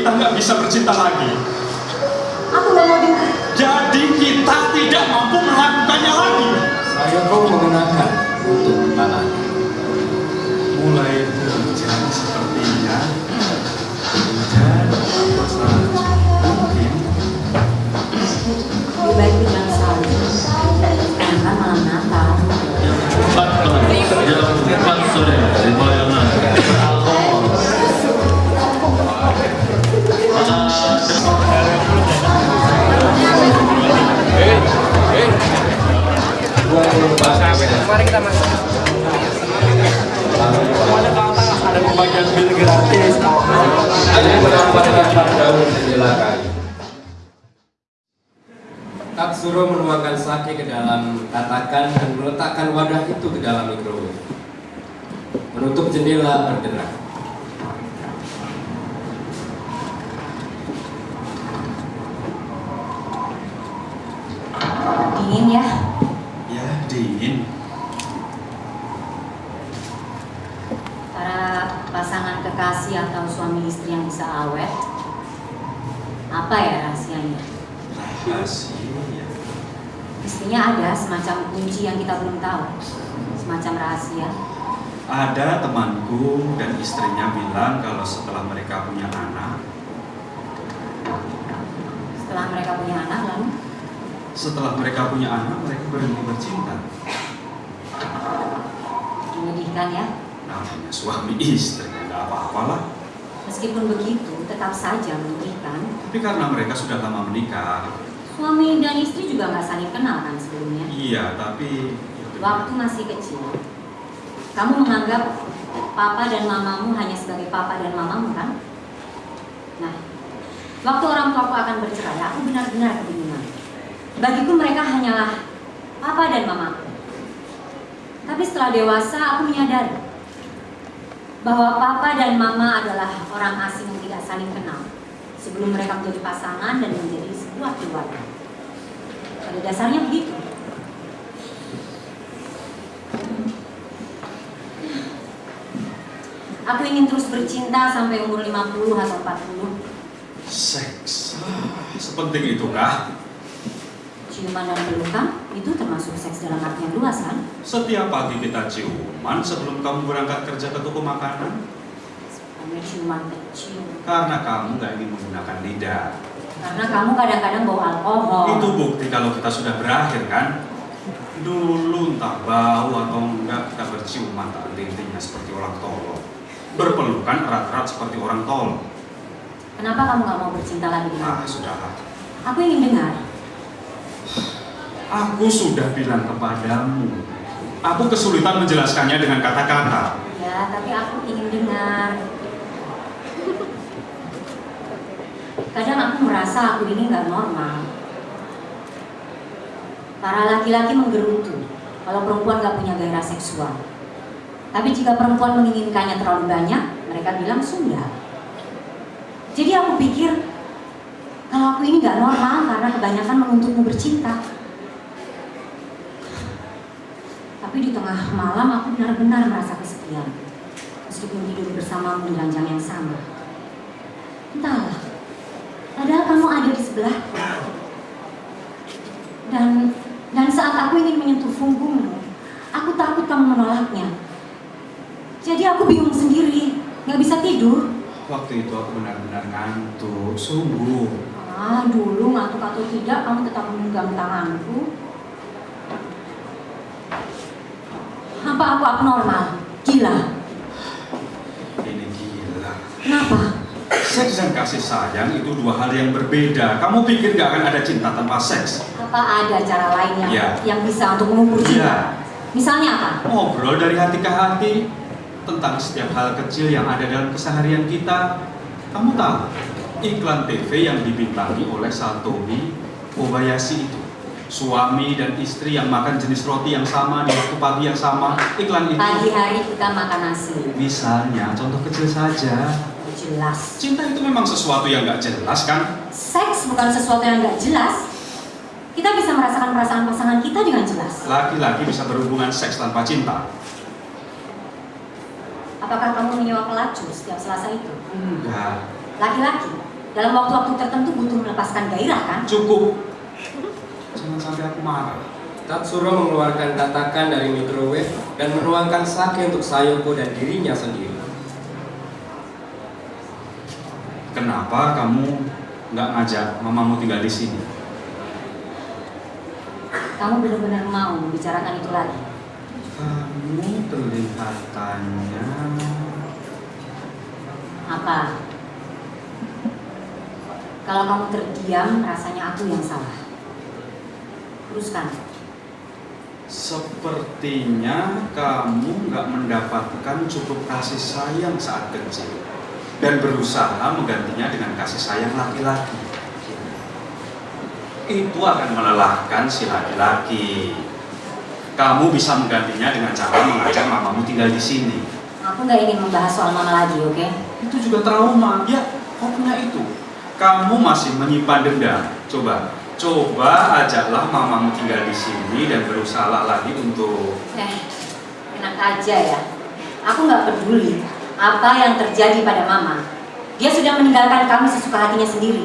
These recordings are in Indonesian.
kita nggak bisa bercinta lagi. Aku nggak mau dengar. Jadi kita tidak mampu melakukannya lagi. Saya kau mengenakan dalam tatakan dan meletakkan wadah itu ke dalam mikrowave. Menutup jendela bergerak. Dingin ya. Ya dingin. Para pasangan kekasih atau suami istri yang bisa awet. Apa ya rahasianya? Rahasia. Mestinya ada semacam kunci yang kita belum tahu. Semacam rahasia. Ada temanku dan istrinya bilang kalau setelah mereka punya anak, Setelah mereka punya anak lalu setelah mereka punya anak mereka berhenti bercinta. menyedihkan ya. Namanya suami istri nggak apa-apalah. Meskipun begitu, tetap saja menyedihkan. Tapi karena mereka sudah lama menikah, Suami dan istri juga nggak saling kenal kan sebelumnya. iya tapi Waktu masih kecil, kamu menganggap papa dan mamamu hanya sebagai papa dan mamamu kan? Nah, waktu orang tuaku akan bercerai, aku benar-benar kebingungan. Bagiku mereka hanyalah papa dan mamaku. Tapi setelah dewasa, aku menyadari bahwa papa dan mama adalah orang asing yang tidak saling kenal sebelum mereka menjadi pasangan dan menjadi sebuah keluarga. Pada dasarnya begitu. Aku ingin terus bercinta sampai umur 50 atau 40. seks sepenting itukah? Ciuman dan pelukan itu termasuk seks dalam arti yang luas kan? Setiap pagi kita ciuman sebelum kamu berangkat kerja ke toko makanan Hanya ciuman kecil. karena kamu nggak ingin menggunakan lidah. Karena kamu kadang-kadang bawa alkohol. Itu bukti kalau kita sudah berakhir kan? Dulu entah bau atau enggak kita berciuman tak intinya seperti orang tolol. Berpelukan erat-erat seperti orang tol. Kenapa kamu nggak mau bercinta lagi dengan Ah, aku? sudahlah. Aku ingin dengar. Aku sudah bilang kepadamu. Aku kesulitan menjelaskannya dengan kata-kata. Ya, tapi aku ingin dengar. Kadang aku merasa aku ini nggak normal. Para laki-laki menggerutu kalau perempuan nggak punya gairah seksual. Tapi jika perempuan menginginkannya terlalu banyak, mereka bilang sudah. Jadi aku pikir kalau aku ini nggak normal karena kebanyakan menuntutmu bercinta. Tapi di tengah malam aku benar-benar merasa kesepian. Meskipun tidur bersamamu di ranjang yang sama. Entahlah, padahal kamu ada di sebelahku. Dan dan saat aku ingin menyentuh punggungmu, aku takut kamu menolaknya. Jadi aku bingung sendiri, nggak bisa tidur. Waktu itu aku benar-benar ngantuk, sungguh. Ah, dulu ngantuk atau tidak, kamu tetap memegang tanganku. Apa aku abnormal? Gila. Ini gila. Kenapa? Seks dan kasih sayang itu dua hal yang berbeda. Kamu pikir gak akan ada cinta tanpa seks? Apa ada cara lain yang, Iya. yang bisa untuk mengukur cinta? Iya. Misalnya apa? Ngobrol dari hati ke hati tentang setiap hal kecil yang ada dalam keseharian kita. Kamu tahu, iklan TV yang dibintangi oleh Satomi Kobayashi itu. Suami dan istri yang makan jenis roti yang sama di waktu pagi yang sama. Iklan itu. Pagi hari kita makan nasi. Misalnya, contoh kecil saja. Jelas. Cinta itu memang sesuatu yang gak jelas kan? Seks bukan sesuatu yang nggak jelas. Kita bisa merasakan perasaan pasangan kita dengan jelas. Laki-laki bisa berhubungan seks tanpa cinta. Apakah kamu menyewa pelacur setiap Selasa itu? Enggak. Laki-laki. dalam waktu-waktu tertentu butuh melepaskan gairah kan? Cukup. Jangan sampai aku marah. Tatsuro mengeluarkan tatakan dari microwave dan menuangkan sake untuk Sayoko dan dirinya sendiri. Kenapa kamu nggak ngajak mamamu tinggal di sini? Kamu benar-benar mau membicarakan itu lagi? Kamu kelihatannya Apa? Kalau kamu terdiam, rasanya aku yang salah. Teruskan. sepertinya kamu nggak mendapatkan cukup kasih sayang saat kecil dan berusaha menggantinya dengan kasih sayang laki-laki. Itu akan melelahkan si laki-laki. Kamu bisa menggantinya dengan cara mengajak mamamu tinggal di sini. Aku nggak ingin membahas soal mama lagi, oke? Itu juga trauma. Ya, kau punya itu. Kamu masih menyimpan dendam. Coba, coba ajaklah mamamu tinggal di sini dan berusaha lagi untuk Eh, enak aja ya. Aku nggak peduli apa yang terjadi pada mama. Dia sudah meninggalkan kami sesuka hatinya sendiri.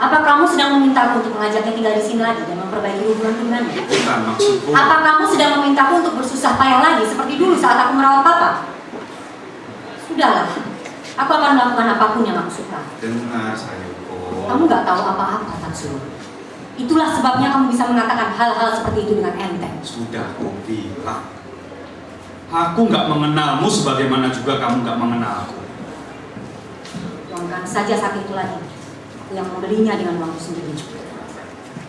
Apa kamu sedang memintaku untuk mengajaknya tinggal di sini lagi dan memperbaiki hubungan dengannya? bukan maksudku. Apa kamu sedang memintaku untuk bersusah payah lagi seperti dulu saat aku merawat papa? Sudahlah, aku akan melakukan apa pun yang aku suka. Dengar Sayoko. Kamu nggak tahu apa-apa, Tatsuro. Itulah sebabnya kamu bisa mengatakan hal-hal seperti itu dengan enteng. Sudah aku bilang. Aku nggak mengenalmu sebagaimana juga kamu nggak mengenal aku. Tuangkan saja sakit itu lagi. Aku yang membelinya dengan uangku sendiri.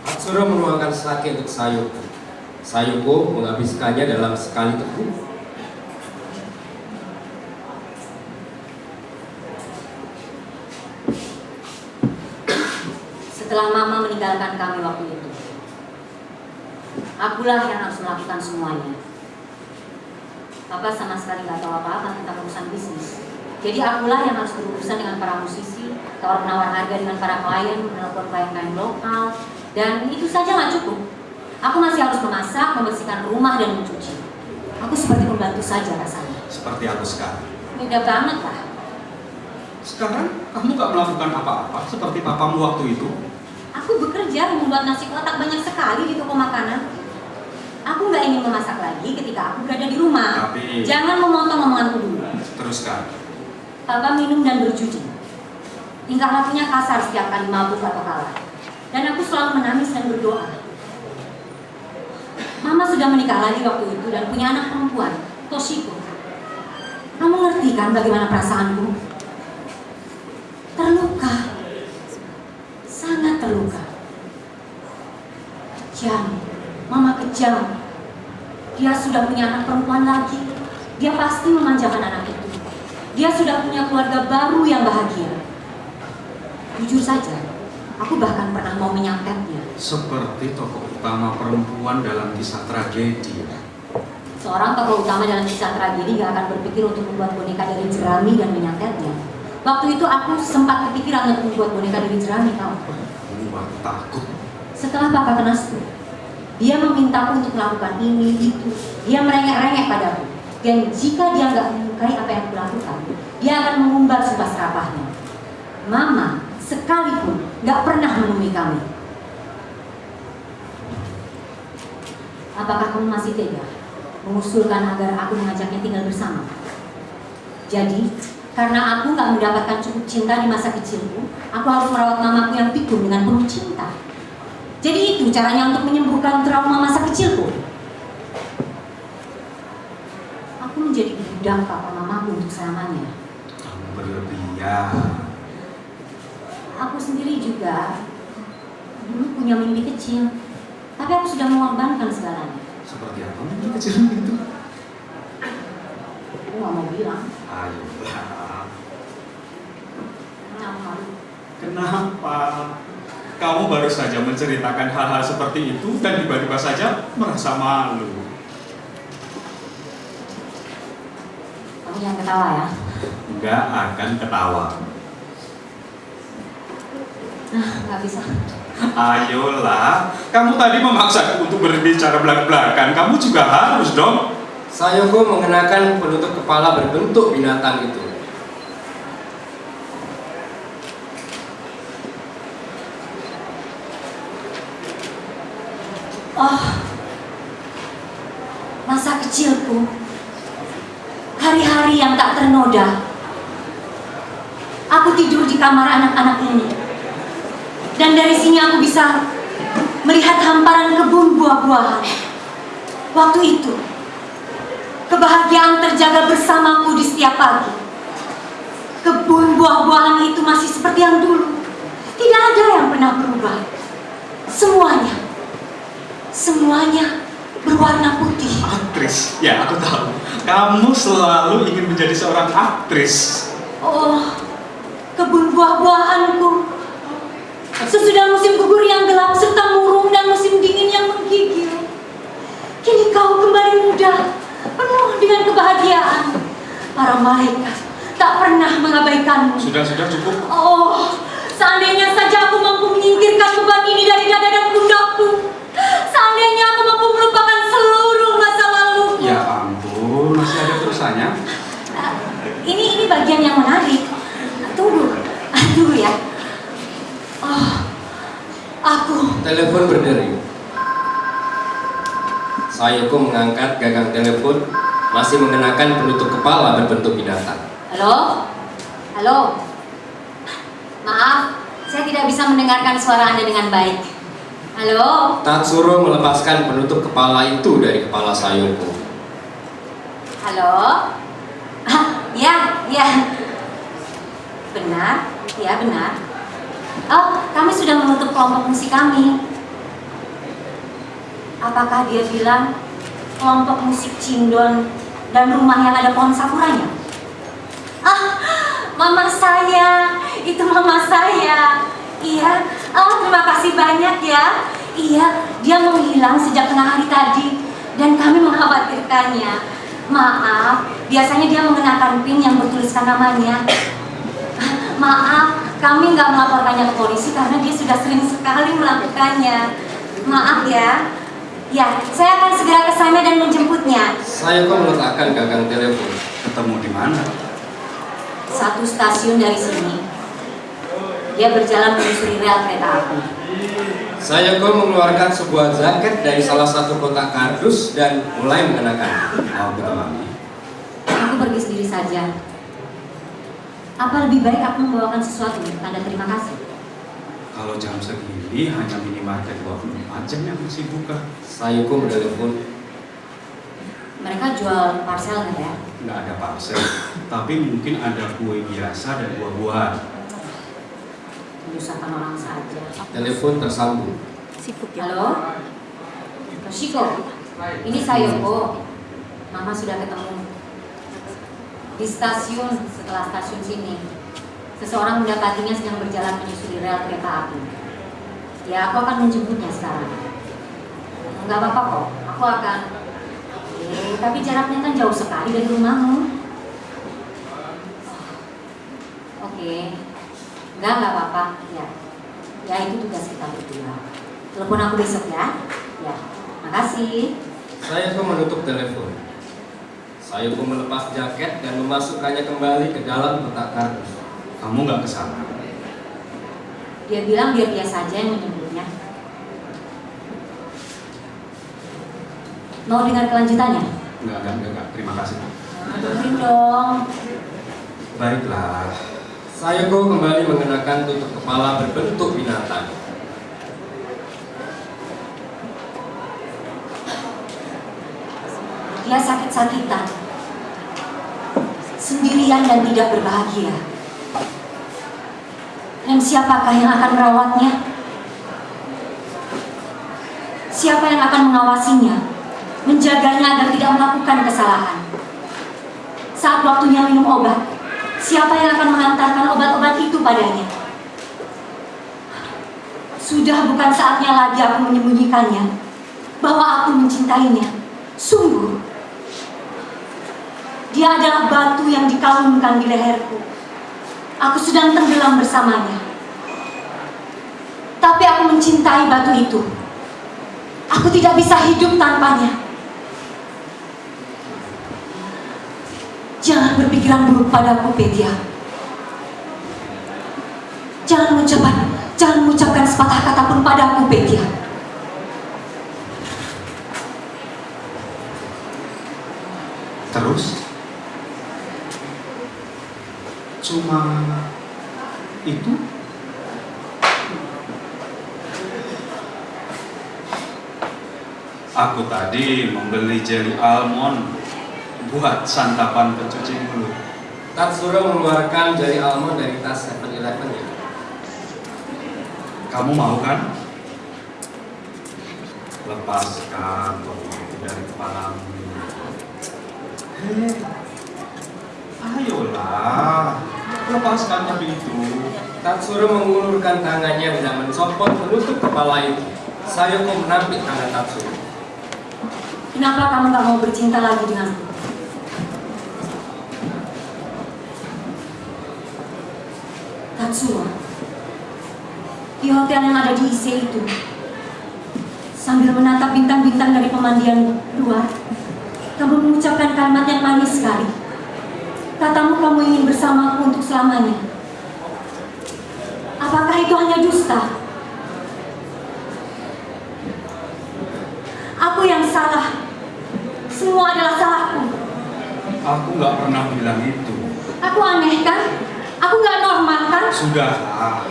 Tatsuro menuangkan sake untuk Sayoko. Sayoko menghabiskannya dalam sekali teguh. Setelah mama meninggalkan kami waktu itu, akulah yang harus melakukan semuanya. Papa sama sekali nggak tahu apa-apa tentang urusan bisnis. Jadi akulah yang harus berurusan dengan para musisi, tawar menawar harga dengan para klien, menelpon klien-klien lokal, dan itu saja nggak cukup. Aku masih harus memasak, membersihkan rumah dan mencuci. Aku seperti pembantu saja rasanya. Seperti aku sekarang. Beda banget lah. Sekarang kamu nggak melakukan apa-apa seperti papamu waktu itu. Aku bekerja membuat nasi kotak banyak sekali di toko makanan. Aku nggak ingin memasak lagi ketika aku berada di rumah. Tapi Jangan memotong omonganku dulu. teruskan. Papa minum dan berjudi. Tingkah lakunya kasar setiap kali mabuk atau kalah. Dan aku selalu menangis dan berdoa. Mama sudah menikah lagi waktu itu dan punya anak perempuan, Toshiko. Kamu ngerti kan bagaimana perasaanku? Terluka. Sangat terluka. Kejam. Mama kejam. Dia sudah punya anak perempuan lagi. Dia pasti memanjakan anak itu. Dia sudah punya keluarga baru yang bahagia. Jujur saja, aku bahkan pernah mau menyantetnya. Seperti tokoh utama perempuan dalam kisah tragedi. Seorang tokoh utama dalam kisah tragedi gak akan berpikir untuk membuat boneka dari jerami dan menyantetnya. Waktu itu aku sempat kepikiran untuk membuat boneka dari jerami, tahu? Buat takut. Setelah papa kena stroke, dia memintaku untuk melakukan ini, itu. Dia merengek-rengek padaku. Dan jika dia nggak menyukai apa yang kulakukan, dia akan mengumbar sumpah serapahnya. Mama sekalipun nggak pernah menemui kami. Apakah kamu masih tega mengusulkan agar aku mengajaknya tinggal bersama? Jadi, karena aku nggak mendapatkan cukup cinta di masa kecilku, aku harus merawat mamaku yang pikun dengan penuh cinta. Jadi itu caranya untuk menyembuhkan trauma masa kecilku. Aku menjadi budak papa mamaku untuk selamanya. Kamu berlebihan. Aku sendiri juga dulu punya mimpi kecil, tapi aku sudah mengorbankan segalanya. Seperti apa mimpi kecil itu? Aku nggak mau bilang, aku malu. Kenapa? Kamu baru saja menceritakan hal-hal seperti itu dan tiba-tiba saja merasa malu. Aku jangan ketawa ya. Nggak akan ketawa. Ah, nggak bisa. Ayolah, kamu tadi memaksaku untuk berbicara belak-belakan, kamu juga harus dong. Sayoko mengenakan penutup kepala berbentuk binatang itu. Oh, masa kecilku hari-hari yang tak ternoda. Aku tidur di kamar anak-anak ini, dan dari sini aku bisa melihat hamparan kebun buah-buahan. Waktu itu, kebahagiaan terjaga bersamaku di setiap pagi. Kebun buah-buahan itu masih seperti yang dulu. Tidak ada yang pernah berubah. Semuanya, semuanya berwarna putih. Aktris, ya aku tahu. Kamu selalu ingin menjadi seorang aktris. Oh, kebun buah-buahanku. Sesudah musim gugur yang gelap serta murung dan musim dingin yang menggigil. Kini kau kembali muda, penuh dengan kebahagiaan. Para malaikat tak pernah mengabaikanmu. Sudah, sudah cukup. Oh, seandainya saja aku mampu menyingkirkan beban ini dari dada dan pundakku. Seandainya aku mampu melupakan seluruh masa lalu. Ya ampun, masih ada terusannya. Ah, ini ini bagian yang menarik. Tunggu, Ah, tunggu ya. Oh, aku Telepon berdering. Sayoko mengangkat gagang telepon masih mengenakan penutup kepala berbentuk binatang. Halo? Halo? Maaf, saya tidak bisa mendengarkan suara Anda dengan baik. Halo? Tatsuro melepaskan penutup kepala itu dari kepala Sayoko. Halo? Ya, ya. Benar? Ya, benar. Oh, kami sudah menutup kelompok musik kami. Apakah dia bilang kelompok musik Cindon dan rumah yang ada pohon sakuranya? Ah, mama saya, itu mama saya. Iya, oh terima kasih banyak ya. Iya, dia menghilang sejak tengah hari tadi dan kami mengkhawatirkannya. Maaf, biasanya dia mengenakan pin yang bertuliskan namanya. Maaf, kami nggak melaporkannya ke polisi karena dia sudah sering sekali melakukannya. Maaf ya. Ya, saya akan segera ke sana dan menjemputnya. Sayoko meletakkan gagang telepon. Ketemu di mana? Satu stasiun dari sini. Dia berjalan menyusuri rel kereta api. Sayoko mengeluarkan sebuah jaket dari salah satu kotak kardus dan mulai mengenakan. Oh, betul Mami. Aku pergi sendiri saja. Apa lebih baik aku membawakan sesuatu tanda terima kasih? Kalau jam segini hanya minimarket 24 jam yang masih buka. Sayoko menelpon. Mereka jual parcel nggak ya? Nggak ada parcel, tapi mungkin ada kue biasa dan buah-buahan. Menyusahkan orang saja. Telepon tersambung. Halo? Toshiko, ini Sayoko. Mama sudah ketemu. Di stasiun, setelah stasiun sini. Seseorang mendapatinya sedang berjalan menyusuri rel kereta api. Ya, aku akan menjemputnya sekarang. Enggak apa-apa kok, aku akan... Eh, tapi jaraknya kan jauh sekali dari rumahmu. Oke, enggak, enggak apa-apa. Ya, ya itu tugas kita berdua. Telepon aku besok ya. Ya, makasih. Sayoko menutup telepon. Sayoko melepas jaket dan memasukkannya kembali ke dalam kotak kardus. Kamu nggak ke sana? Dia bilang biar dia saja yang menyebutnya. Mau dengar kelanjutannya? Nggak, nggak, nggak, nggak. Terima kasih. Dengerin dong. Baiklah. Sayoko kembali mengenakan tutup kepala berbentuk binatang. Dia sakit-sakitan. Sendirian dan tidak berbahagia. Dan siapakah yang akan merawatnya? Siapa yang akan mengawasinya? Menjaganya agar tidak melakukan kesalahan. Saat waktunya minum obat, siapa yang akan mengantarkan obat-obat itu padanya? Sudah bukan saatnya lagi aku menyembunyikannya bahwa aku mencintainya. Sungguh, dia adalah batu yang dikalungkan di leherku. Aku sedang tenggelam bersamanya. Tapi aku mencintai batu itu. Aku tidak bisa hidup tanpanya. Jangan berpikiran buruk padaku, Pedia. Jangan mengucapkan, jangan mengucapkan sepatah kata pun padaku, Pedia. Aku tadi membeli jelly almond buat santapan pencuci mulut. Tatsuro mengeluarkan jari almond dari tas 7-Eleven ya. Kamu mau kan? Lepaskan itu dari kepalamu. Hei, ayolah, lepaskan topi itu. Tatsuro mengulurkan tangannya dan mencopot menutup kepala itu. Sayoko menampik tangan Tatsuro. Kenapa kamu gak mau bercinta lagi denganku? Tatsuro, di hotel yang ada di IC itu, sambil menatap bintang-bintang dari pemandian luar, kamu mengucapkan kalimat yang manis sekali. Katamu kamu ingin bersamaku untuk selamanya. Apakah itu hanya dusta? Aku yang salah. Semua adalah salahku. Aku nggak pernah bilang itu. Aku aneh kan? Aku nggak normal kan? Sudahlah,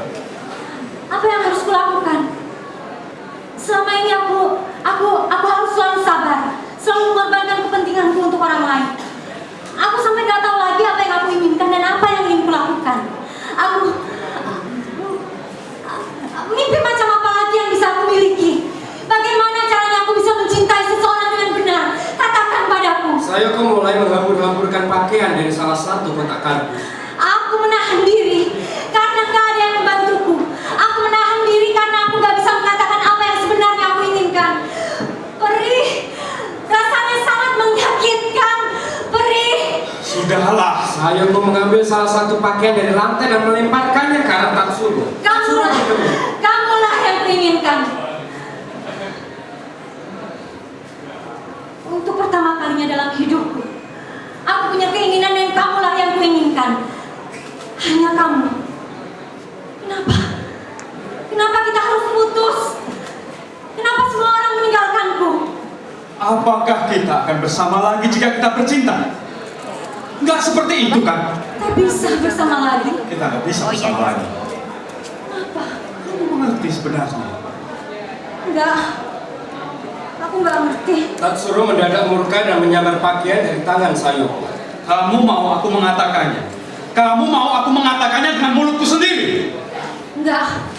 Apa yang harus kulakukan? Selama ini aku, aku, aku harus selalu sabar, selalu mengorbankan kepentinganku untuk orang lain. Aku sampai nggak tahu lagi apa yang aku inginkan dan apa yang ingin kulakukan. Aku, mimpi macam apa lagi yang bisa aku miliki? Bagaimana caranya aku bisa mencintai seseorang dengan benar? Katakan padaku. Sayoko mulai pakaian dari salah satu kotak kardus. Aku menahan diri karena gak ada yang membantuku. Aku menahan diri karena aku gak bisa mengatakan apa yang sebenarnya aku inginkan. Perih, rasanya sangat menyakitkan. Perih, sudahlah. Sayoko mengambil salah satu pakaian dari lantai dan melemparkannya ke arah Tatsuro. kamulah, kamulah yang kuinginkan. Untuk pertama kalinya dalam hidupku, aku punya keinginan yang kuinginkan. Hanya kamu. Kenapa? Kenapa kita harus putus? Kenapa semua orang meninggalkanku? Apakah kita akan bersama lagi jika kita bercinta? Nggak seperti itu kan? Tak bisa bersama lagi. Kita nggak bisa bersama lagi. Kenapa? Kamu mengerti sebenarnya? Enggak. Aku nggak ngerti. Tatsuro mendadak murka dan menyambar pakaian dari tangan Sayoko. Kamu mau aku mengatakannya? Kamu mau aku mengatakannya dengan mulutku sendiri? Enggak.